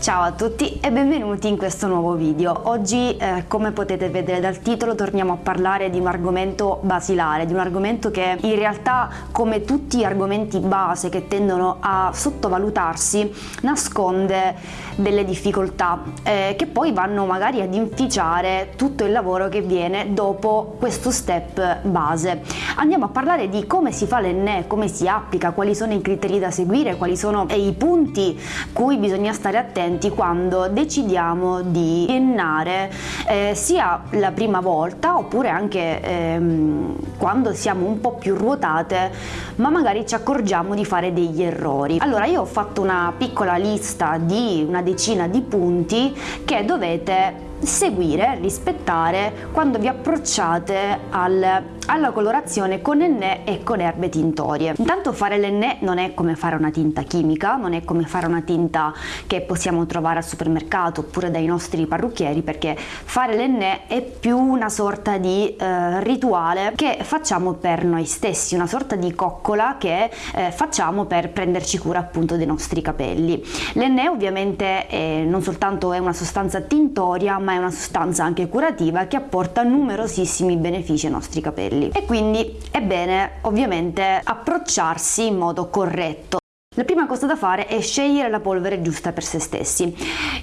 Ciao a tutti e benvenuti in questo nuovo video. Oggi, eh, come potete vedere dal titolo, torniamo a parlare di un argomento basilare, di un argomento che in realtà, come tutti gli argomenti base che tendono a sottovalutarsi, nasconde delle difficoltà eh, che poi vanno magari ad inficiare tutto il lavoro che viene dopo questo step base. Andiamo a parlare di come si fa l'enne, come si applica, quali sono i criteri da seguire, quali sono i punti cui bisogna stare attenti presenti quando decidiamo di ennare eh, sia la prima volta oppure anche ehm, quando siamo un po' più ruotate ma magari ci accorgiamo di fare degli errori. Allora io ho fatto una piccola lista di una decina di punti che dovete seguire, rispettare quando vi approcciate al, alla colorazione con enne e con erbe tintorie. Intanto fare l'enne non è come fare una tinta chimica, non è come fare una tinta che possiamo trovare al supermercato oppure dai nostri parrucchieri perché fare l'enne è più una sorta di eh, rituale che facciamo per noi stessi, una sorta di coccola che eh, facciamo per prenderci cura appunto dei nostri capelli. L'enne ovviamente è, non soltanto è una sostanza tintoria ma ma è una sostanza anche curativa che apporta numerosissimi benefici ai nostri capelli. E quindi è bene ovviamente approcciarsi in modo corretto. La prima cosa da fare è scegliere la polvere giusta per se stessi.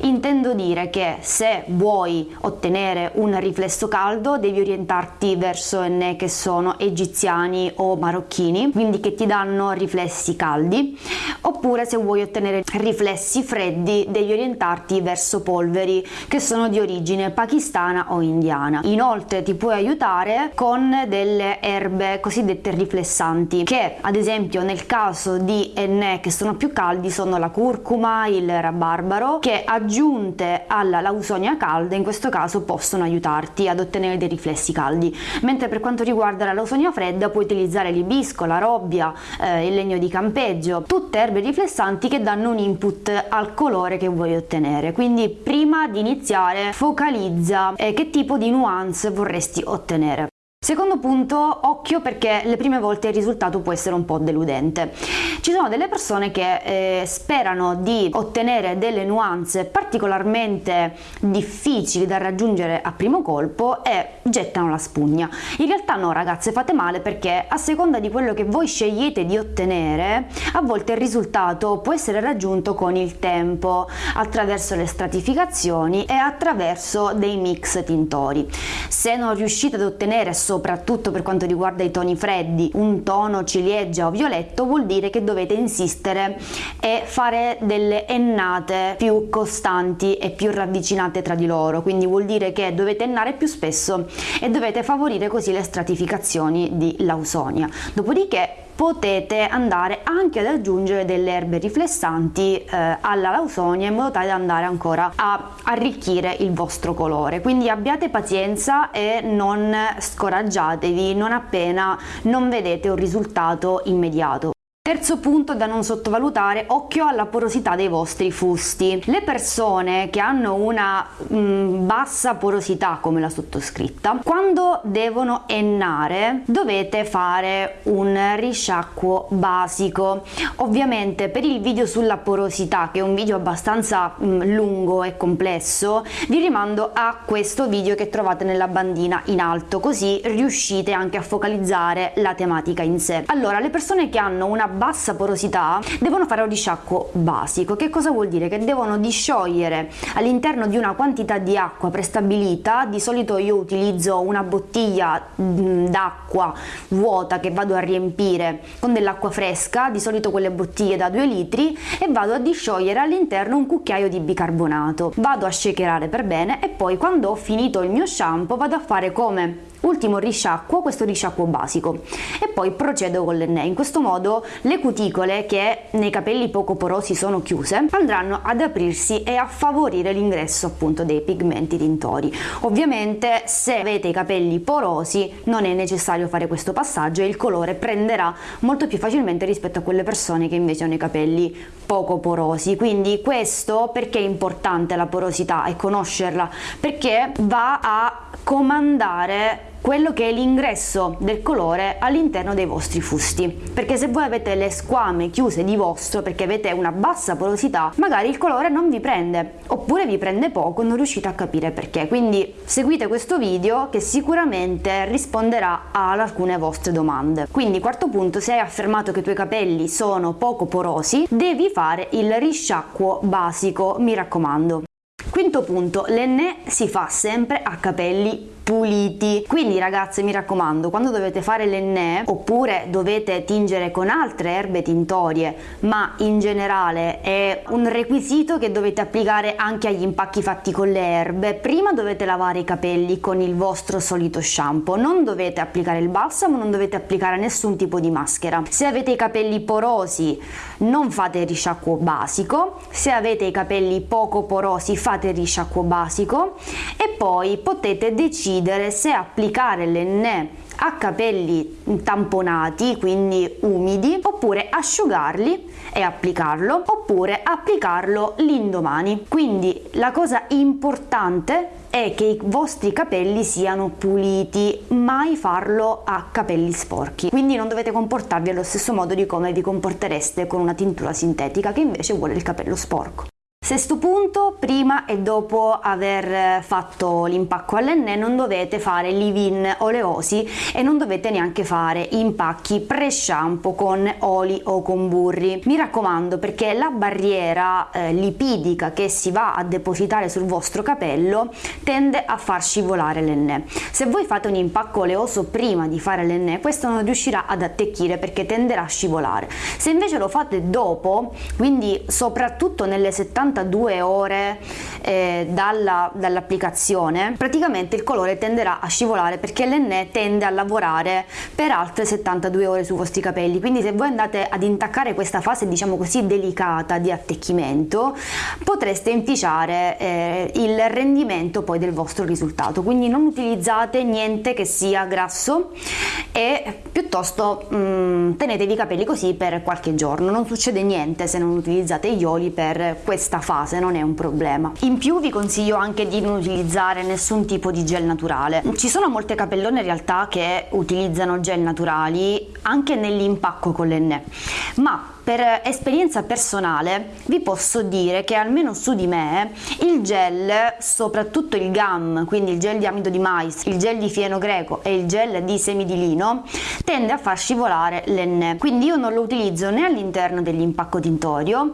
Intendo dire che se vuoi ottenere un riflesso caldo devi orientarti verso enne che sono egiziani o marocchini, quindi che ti danno riflessi caldi, oppure se vuoi ottenere riflessi freddi devi orientarti verso polveri che sono di origine pakistana o indiana. Inoltre ti puoi aiutare con delle erbe cosiddette riflessanti che ad esempio nel caso di enne che sono più caldi sono la curcuma, il rabarbaro che aggiunte alla lausonia calda in questo caso possono aiutarti ad ottenere dei riflessi caldi mentre per quanto riguarda la lausonia fredda puoi utilizzare l'ibisco, la robbia, eh, il legno di campeggio tutte erbe riflessanti che danno un input al colore che vuoi ottenere. Quindi prima di iniziare focalizza eh, che tipo di nuance vorresti ottenere Secondo punto, occhio perché le prime volte il risultato può essere un po' deludente. Ci sono delle persone che eh, sperano di ottenere delle nuance particolarmente difficili da raggiungere a primo colpo e gettano la spugna. In realtà no ragazze, fate male perché a seconda di quello che voi scegliete di ottenere, a volte il risultato può essere raggiunto con il tempo, attraverso le stratificazioni e attraverso dei mix tintori. Se non riuscite ad ottenere soprattutto per quanto riguarda i toni freddi, un tono ciliegia o violetto vuol dire che dovete insistere e fare delle ennate più costanti e più ravvicinate tra di loro, quindi vuol dire che dovete ennare più spesso e dovete favorire così le stratificazioni di Lausonia. Dopodiché potete andare anche ad aggiungere delle erbe riflessanti eh, alla lausonia in modo tale da andare ancora a arricchire il vostro colore. Quindi abbiate pazienza e non scoraggiatevi non appena non vedete un risultato immediato Terzo punto da non sottovalutare, occhio alla porosità dei vostri fusti. Le persone che hanno una mh, mm, bassa porosità come la sottoscritta, quando devono ennare dovete fare un risciacquo basico. Ovviamente per il video sulla porosità, che è un video abbastanza mh, mm, lungo e complesso, vi rimando a questo video che trovate nella bandina in alto, così riuscite anche a focalizzare la tematica in sé. Allora, le persone che hanno una bassa porosità devono fare un risciacquo basico. Che cosa vuol dire? Che devono disciogliere all'interno di una quantità di acqua prestabilita. Di solito io utilizzo una bottiglia mm, d'acqua vuota che vado a riempire con dell'acqua fresca di solito quelle bottiglie da 2 litri e vado a disciogliere all'interno un cucchiaio di bicarbonato. Vado a shakerare per bene e poi quando ho finito il mio shampoo vado a fare come ultimo risciacquo questo risciacquo basico. E poi procedo con l'enne in questo modo le cuticole che nei capelli poco porosi sono chiuse andranno ad aprirsi e a favorire l'ingresso appunto dei pigmenti tintori. Ovviamente se avete i capelli porosi non è necessario fare questo passaggio e il colore prenderà molto più facilmente rispetto a quelle persone che invece hanno i capelli poco porosi. Quindi questo perché è importante la porosità e conoscerla? Perché va a comandare quello che è l'ingresso del colore all'interno dei vostri fusti. Perché se voi avete le squame chiuse di vostro perché avete una bassa porosità magari il colore non vi prende oppure vi prende poco non riuscite a capire perché. Quindi seguite questo video che sicuramente risponderà ad alcune vostre domande. Quindi quarto punto se hai affermato che i tuoi capelli sono poco porosi devi fare il risciacquo basico mi raccomando. Quinto punto, l'enne si fa sempre a capelli puliti. Quindi ragazze mi raccomando quando dovete fare l'enne oppure dovete tingere con altre erbe tintorie ma in generale è un requisito che dovete applicare anche agli impacchi fatti con le erbe. Prima dovete lavare i capelli con il vostro solito shampoo. Non dovete applicare il balsamo non dovete applicare nessun tipo di maschera. Se avete i capelli porosi non fate risciacquo basico. Se avete i capelli poco porosi fate risciacquo basico. E poi potete decidere decidere se applicare l'enne a capelli tamponati, quindi umidi, oppure asciugarli e applicarlo, oppure applicarlo l'indomani. Quindi la cosa importante è che i vostri capelli siano puliti, mai farlo a capelli sporchi. Quindi non dovete comportarvi allo stesso modo di come vi comportereste con una tintura sintetica che invece vuole il capello sporco. Sesto punto, prima e dopo aver fatto l'impacco all'enne non dovete fare leave-in oleosi e non dovete neanche fare impacchi pre-shampoo con oli o con burri. Mi raccomando perché la barriera eh, lipidica che si va a depositare sul vostro capello tende a far scivolare l'enne. Se voi fate un impacco oleoso prima di fare l'enne questo non riuscirà ad attecchire perché tenderà a scivolare. Se invece lo fate dopo, quindi soprattutto nelle 70 72 ore eh, dall'applicazione, praticamente il colore tenderà a scivolare perché l'enne tende a lavorare per altre 72 ore sui vostri capelli. Quindi se voi andate ad intaccare questa fase, diciamo così, delicata di attecchimento, potreste inficiare eh, il rendimento poi del vostro risultato. Quindi non utilizzate niente che sia grasso e piuttosto mh, mm, tenetevi i capelli così per qualche giorno. Non succede niente se non utilizzate gli oli per questa fase non è un problema. In più vi consiglio anche di non utilizzare nessun tipo di gel naturale. Ci sono molte capellone in realtà che utilizzano gel naturali anche nell'impacco con l'enne ma per esperienza personale vi posso dire che almeno su di me il gel, soprattutto il GAM, quindi il gel di amido di mais, il gel di fieno greco e il gel di semi di lino, tende a far scivolare l'enne. Quindi io non lo utilizzo né all'interno dell'impacco tintorio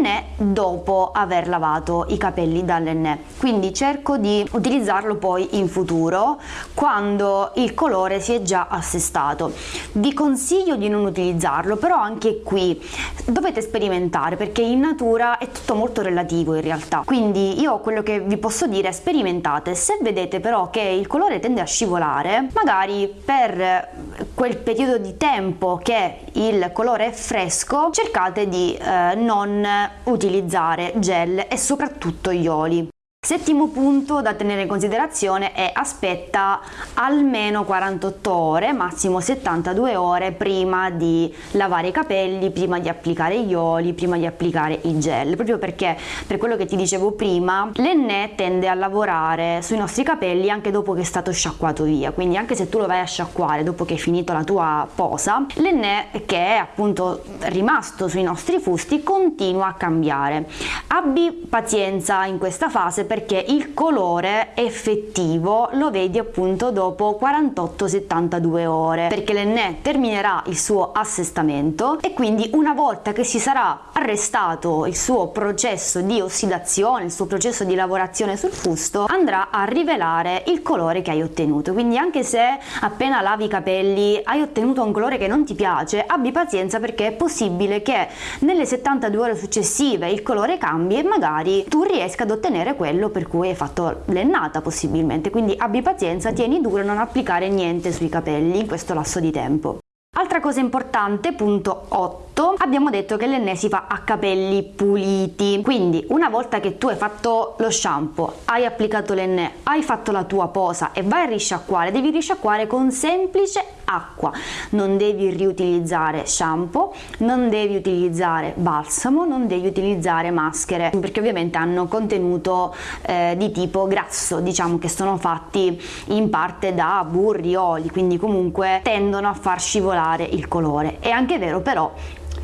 né dopo aver lavato i capelli dall'enne. Quindi cerco di utilizzarlo poi in futuro quando il colore si è già assestato. Vi consiglio di non utilizzarlo, però anche qui dovete sperimentare perché in natura è tutto molto relativo in realtà. Quindi io quello che vi posso dire è sperimentate. Se vedete però che il colore tende a scivolare magari per quel periodo di tempo che il colore è fresco cercate di eh, non utilizzare gel e soprattutto gli oli Settimo punto da tenere in considerazione è aspetta almeno 48 ore, massimo 72 ore prima di lavare i capelli, prima di applicare gli oli, prima di applicare i gel, proprio perché per quello che ti dicevo prima l'enne tende a lavorare sui nostri capelli anche dopo che è stato sciacquato via, quindi anche se tu lo vai a sciacquare dopo che è finito la tua posa, l'enne che è appunto rimasto sui nostri fusti continua a cambiare. Abbi pazienza in questa fase perché il colore effettivo lo vedi appunto dopo 48-72 ore perché l'enne terminerà il suo assestamento e quindi una volta che si sarà arrestato il suo processo di ossidazione, il suo processo di lavorazione sul fusto andrà a rivelare il colore che hai ottenuto. Quindi anche se appena lavi i capelli hai ottenuto un colore che non ti piace abbi pazienza perché è possibile che nelle 72 ore successive il colore cambi e magari tu riesca ad ottenere quello quello per cui hai fatto l'ennata possibilmente, quindi abbi pazienza, tieni duro, non applicare niente sui capelli in questo lasso di tempo. Altra cosa importante, punto 8 fatto? Abbiamo detto che l'enne si fa a capelli puliti, quindi una volta che tu hai fatto lo shampoo, hai applicato l'enne, hai fatto la tua posa e vai a risciacquare, devi risciacquare con semplice acqua, non devi riutilizzare shampoo, non devi utilizzare balsamo, non devi utilizzare maschere perché ovviamente hanno contenuto eh, di tipo grasso, diciamo che sono fatti in parte da burri, oli, quindi comunque tendono a far scivolare il colore. È anche vero però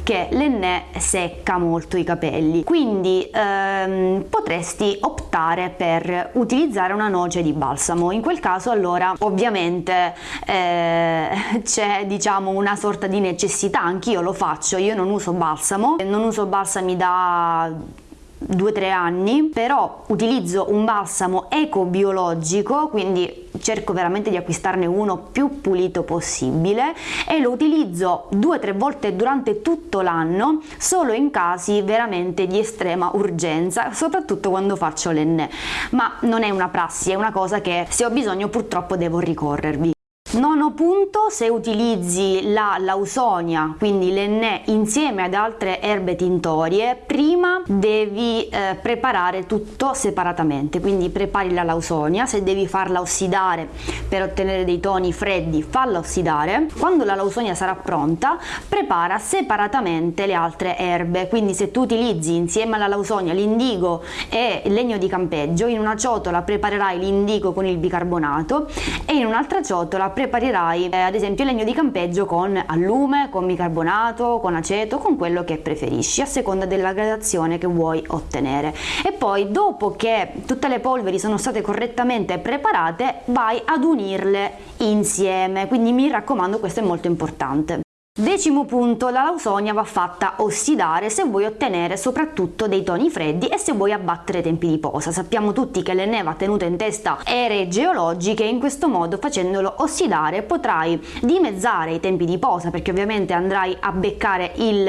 che l'enne secca molto i capelli. Quindi ehm, potresti optare per utilizzare una noce di balsamo. In quel caso allora ovviamente eh, c'è diciamo una sorta di necessità. Anch'io lo faccio. Io non uso balsamo. Non uso balsami da 2-3 anni però utilizzo un balsamo ecobiologico quindi cerco veramente di acquistarne uno più pulito possibile e lo utilizzo 2-3 volte durante tutto l'anno solo in casi veramente di estrema urgenza soprattutto quando faccio l'enne ma non è una prassi è una cosa che se ho bisogno purtroppo devo ricorrervi Nono punto, se utilizzi la lausonia, quindi l'enne insieme ad altre erbe tintorie, prima devi eh, preparare tutto separatamente, quindi prepari la lausonia, se devi farla ossidare per ottenere dei toni freddi, falla ossidare. Quando la lausonia sarà pronta, prepara separatamente le altre erbe, quindi se tu utilizzi insieme alla lausonia l'indigo e il legno di campeggio, in una ciotola preparerai l'indigo con il bicarbonato e in un'altra ciotola preparerai preparirai eh, ad esempio legno di campeggio con allume, con bicarbonato, con aceto, con quello che preferisci a seconda della gradazione che vuoi ottenere. E poi dopo che tutte le polveri sono state correttamente preparate vai ad unirle insieme. Quindi mi raccomando questo è molto importante Decimo punto, la lausonia va fatta ossidare se vuoi ottenere soprattutto dei toni freddi e se vuoi abbattere i tempi di posa. Sappiamo tutti che l'enne va tenuta in testa ere geologiche e in questo modo facendolo ossidare potrai dimezzare i tempi di posa perché ovviamente andrai a beccare il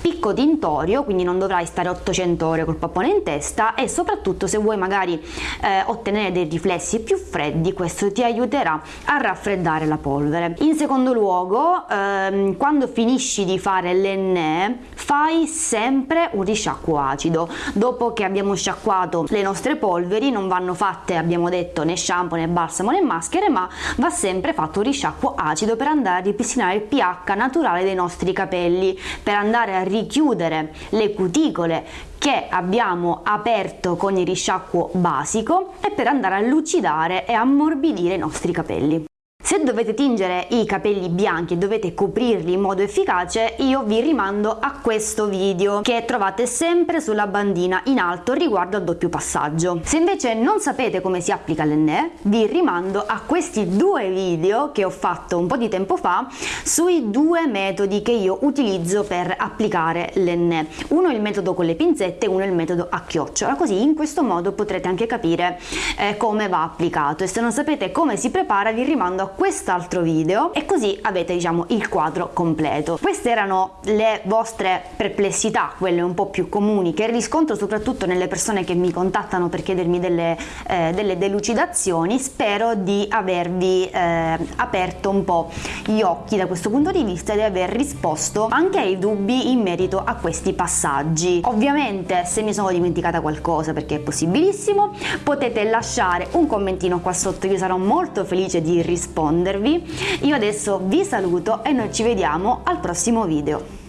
picco tintorio, quindi non dovrai stare 800 ore col pappone in testa e soprattutto se vuoi magari eh, ottenere dei riflessi più freddi questo ti aiuterà a raffreddare la polvere. In secondo luogo ehm, quando finisci di fare l'enne fai sempre un risciacquo acido. Dopo che abbiamo sciacquato le nostre polveri non vanno fatte abbiamo detto né shampoo né balsamo né maschere ma va sempre fatto un risciacquo acido per andare a ripristinare il pH naturale dei nostri capelli per andare a richiudere le cuticole che abbiamo aperto con il risciacquo basico e per andare a lucidare e ammorbidire i nostri capelli. Se dovete tingere i capelli bianchi e dovete coprirli in modo efficace, io vi rimando a questo video che trovate sempre sulla bandina in alto riguardo al doppio passaggio. Se invece non sapete come si applica l'enne, vi rimando a questi due video che ho fatto un po' di tempo fa sui due metodi che io utilizzo per applicare l'enne. Uno è il metodo con le pinzette uno è il metodo a chiocciola, così in questo modo potrete anche capire eh, come va applicato e se non sapete come si prepara vi rimando a quest'altro video e così avete diciamo il quadro completo. Queste erano le vostre perplessità, quelle un po' più comuni che riscontro soprattutto nelle persone che mi contattano per chiedermi delle, eh, delle delucidazioni. Spero di avervi eh, aperto un po' gli occhi da questo punto di vista e di aver risposto anche ai dubbi in merito a questi passaggi. Ovviamente se mi sono dimenticata qualcosa perché è possibilissimo potete lasciare un commentino qua sotto, io sarò molto felice di rispondere rispondervi. Io adesso vi saluto e noi ci vediamo al prossimo video.